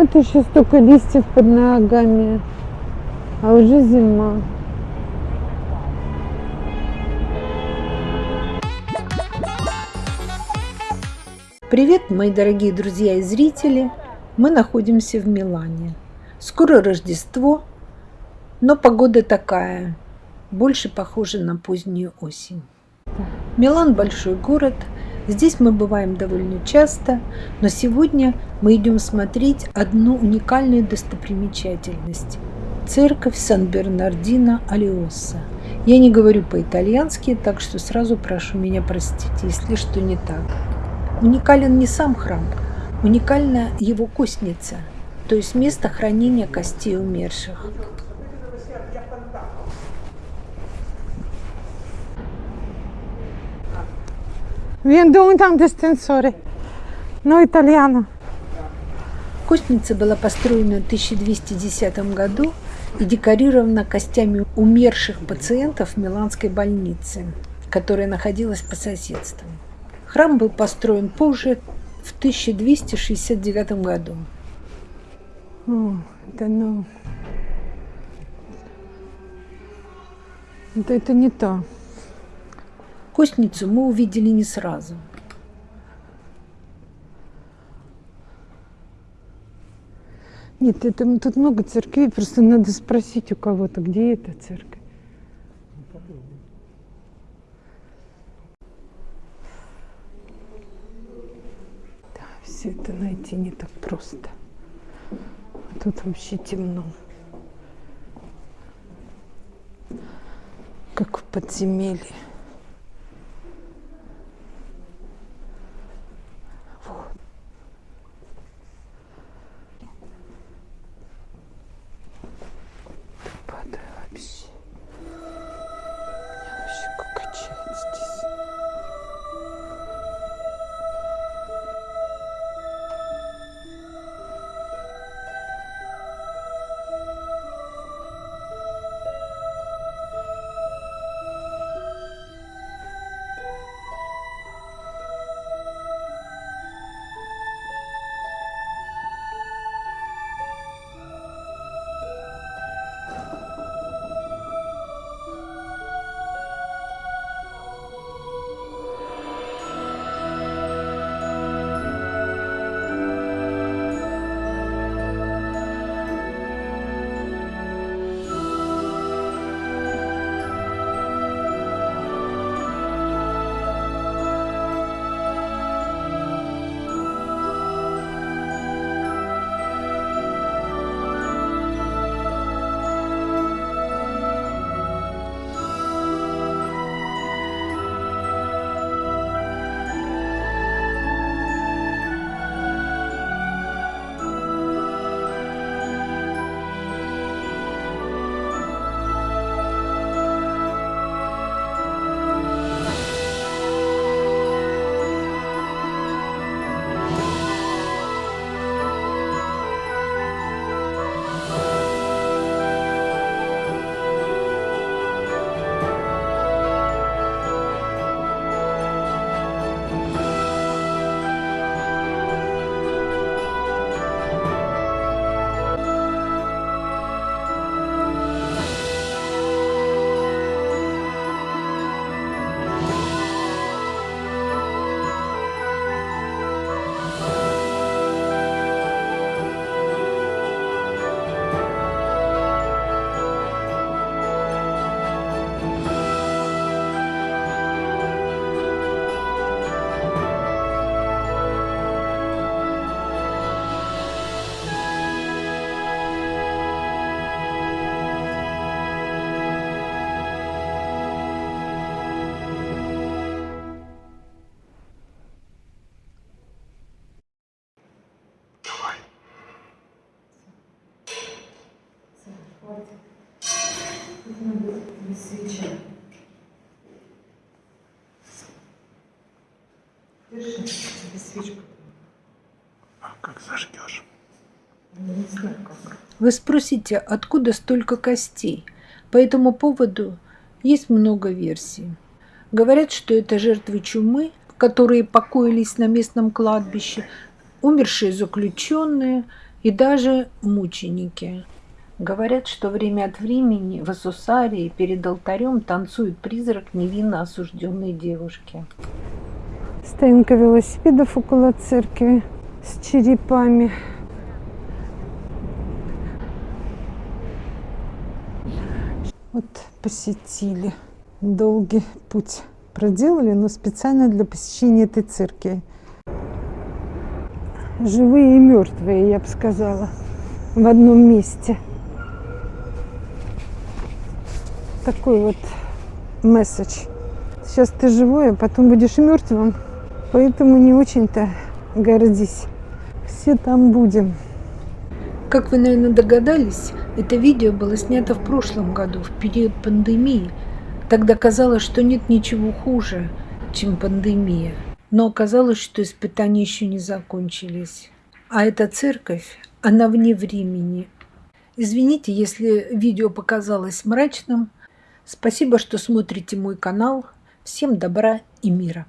Вот еще столько листьев под ногами, а уже зима. Привет, мои дорогие друзья и зрители! Мы находимся в Милане. Скоро Рождество, но погода такая, больше похожа на позднюю осень. Милан – большой город, здесь мы бываем довольно часто, но сегодня мы идем смотреть одну уникальную достопримечательность – церковь Сан-Бернардино Алиоса. Я не говорю по-итальянски, так что сразу прошу меня простить, если что не так. Уникален не сам храм, уникальна его костница, то есть место хранения костей умерших. Un tanto estensore. No italiano. Костница была построена в 1210 году и декорирована костями умерших пациентов Миланской больницы, которая находилась по соседству. Храм был построен позже, в 1269 году. О, это ну... Это, это не то. Костницу мы увидели не сразу. Нет, это, тут много церквей, просто надо спросить у кого-то, где эта церковь. Да, все это найти не так просто. Тут вообще темно. Как в подземелье. for. А как зажгешь? Вы спросите, откуда столько костей? По этому поводу есть много версий. Говорят, что это жертвы чумы, которые покоились на местном кладбище, умершие заключенные, и даже мученики. Говорят, что время от времени в Асусарии перед алтарем танцует призрак невинно осужденной девушки. Стоянка велосипедов около церкви с черепами. Вот посетили. Долгий путь проделали, но специально для посещения этой церкви. Живые и мертвые, я бы сказала, в одном месте. Такой вот месседж. Сейчас ты живой, а потом будешь мертвым, поэтому не очень-то гордись. Все там будем. Как вы, наверное, догадались, это видео было снято в прошлом году, в период пандемии. Тогда казалось, что нет ничего хуже, чем пандемия. Но оказалось, что испытания еще не закончились. А эта церковь, она вне времени. Извините, если видео показалось мрачным. Спасибо, что смотрите мой канал. Всем добра и мира.